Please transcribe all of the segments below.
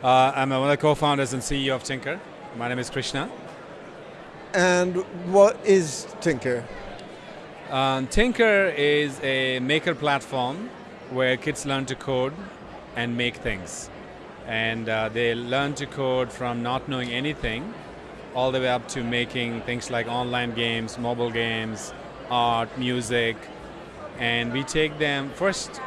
Uh, I'm one of the co-founders and CEO of Tynker. My name is Krishna. And what is Tynker? Um, Tynker is a maker platform where kids learn to code and make things. And uh, they learn to code from not knowing anything all the way up to making things like online games, mobile games, art, music. And we take them first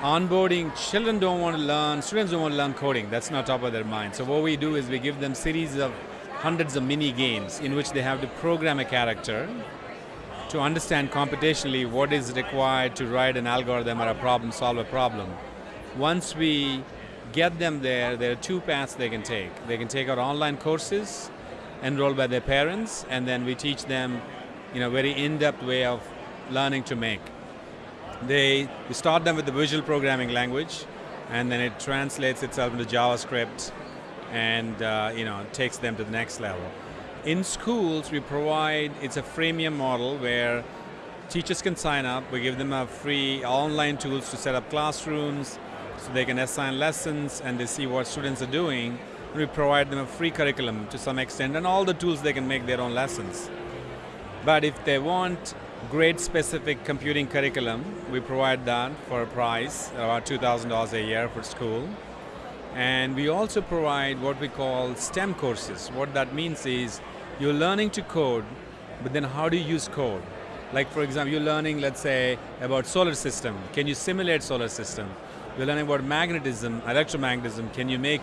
onboarding. Children don't want to learn, students don't want to learn coding. That's not top of their mind. So what we do is we give them series of hundreds of mini games in which they have to program a character to understand computationally what is required to write an algorithm or a problem, solve a problem. Once we get them there, there are two paths they can take. They can take our online courses enrolled by their parents, and then we teach them in a very in-depth way of learning to make. They, we start them with the visual programming language, and then it translates itself into JavaScript, and uh, you know takes them to the next level. In schools, we provide, it's a freemium model where teachers can sign up, we give them a free online tools to set up classrooms, so they can assign lessons and they see what students are doing. And we provide them a free curriculum to some extent and all the tools they can make their own lessons. But if they want grade specific computing curriculum, we provide that for a price, about $2,000 a year for school. And we also provide what we call STEM courses. What that means is you're learning to code, but then how do you use code? Like for example, you're learning, let's say, about solar system. Can you simulate solar system? You're learning about magnetism, electromagnetism. Can you make,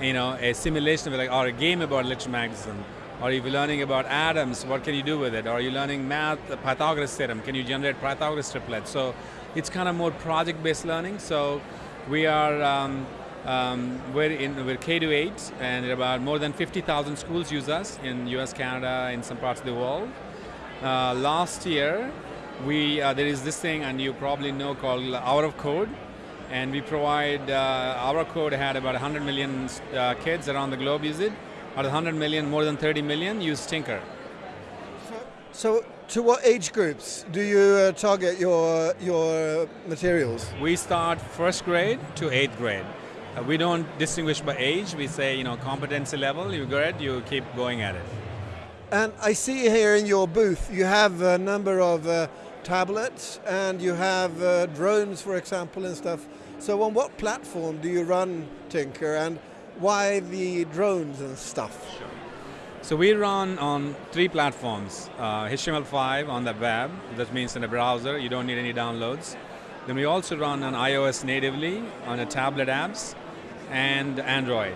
you know, a simulation of like, or a game about electromagnetism? Or if you're learning about atoms, what can you do with it? Or you're learning math, the Pythagoras theorem, can you generate Pythagoras triplets? So it's kind of more project-based learning. So we are um, um, we're, in, we're K to 8 and about more than 50,000 schools use us in US, Canada, in some parts of the world. Uh, last year, we, uh, there is this thing and you probably know called Hour of Code and we provide, uh, our code had about 100 million uh, kids around the globe use it. Of 100 million, more than 30 million use Tynker. So, to what age groups do you uh, target your, your materials? We start first grade to eighth grade. Uh, we don't distinguish by age. We say, you know, competency level, you it, you keep going at it. And I see here in your booth, you have a number of uh, tablets and you have uh, drones, for example, and stuff. So on what platform do you run Tynker and why the drones and stuff? Sure. So we run on three platforms. Uh, HTML5 on the web, that means in a browser, you don't need any downloads. Then we also run on iOS natively, on a tablet apps, and Android.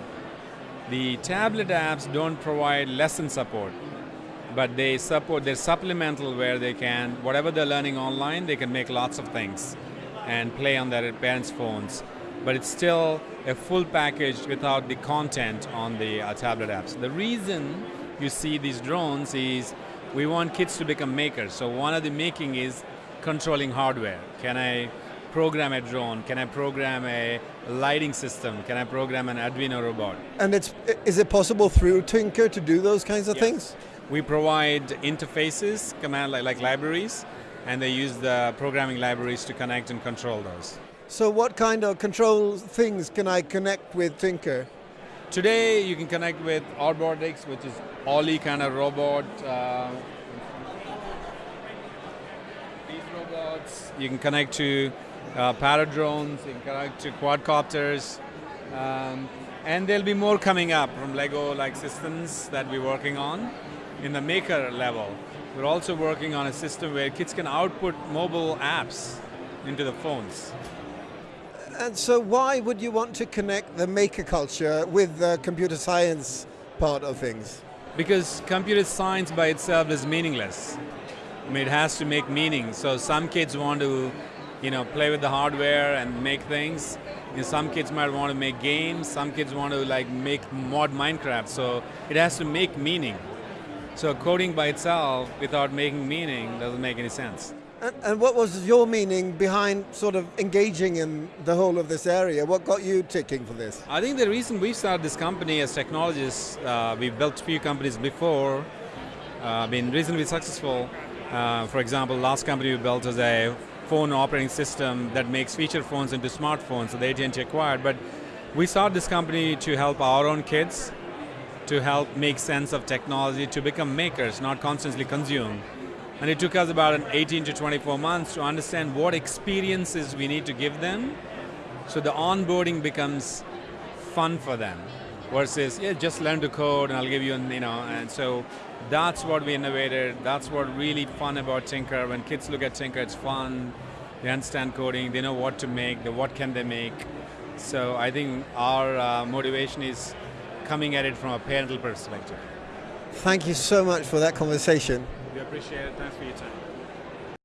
The tablet apps don't provide lesson support, but they support, they're supplemental where they can, whatever they're learning online, they can make lots of things and play on their parents' phones. But it's still a full package without the content on the uh, tablet apps. The reason you see these drones is we want kids to become makers. So one of the making is controlling hardware. Can I program a drone? Can I program a lighting system? Can I program an Arduino robot? And it's is it possible through Tynker to do those kinds of yes. things? We provide interfaces, command like, like libraries, and they use the programming libraries to connect and control those. So what kind of control things can I connect with Tynker? Today you can connect with Robotics, which is Ollie kind of robot. Uh, these robots, you can connect to uh, Parrot drones, you can connect to quadcopters, um, and there'll be more coming up from Lego-like systems that we're working on in the maker level. We're also working on a system where kids can output mobile apps into the phones. And so why would you want to connect the maker culture with the computer science part of things? Because computer science by itself is meaningless. I mean, it has to make meaning. So some kids want to you know, play with the hardware and make things. You know, some kids might want to make games, some kids want to like make mod Minecraft, so it has to make meaning. So coding by itself without making meaning doesn't make any sense. And, and, what was your meaning behind sort of engaging in the whole of this area? What got you ticking for this? I think the reason we started this company as technologists, uh, we've built a few companies before, uh, been reasonably successful. Uh, for example, last company we built was a phone operating system that makes feature phones into smartphones, so the AT&T acquired. But We started this company to help our own kids, to help make sense of technology, to become makers, not constantly consume. And it took us about an 18 to 24 months to understand what experiences we need to give them so the onboarding becomes fun for them versus, yeah, just learn to code and I'll give you, an, you know, and so that's what we innovated. That's what really fun about Tynker. When kids look at Tynker, it's fun. They understand coding. They know what to make. The what can they make. So I think our uh, motivation is coming at it from a parental perspective. Thank you so much for that conversation. We appreciate it. Thanks for your time.